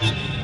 you